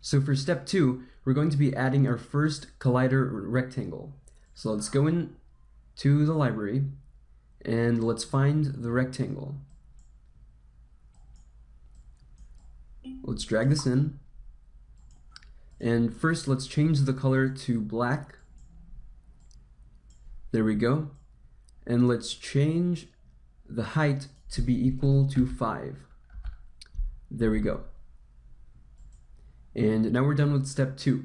So for step two, we're going to be adding our first collider rectangle. So let's go in to the library and let's find the rectangle. Let's drag this in. And first let's change the color to black. There we go. And let's change the height to be equal to 5. There we go. And now we're done with step 2.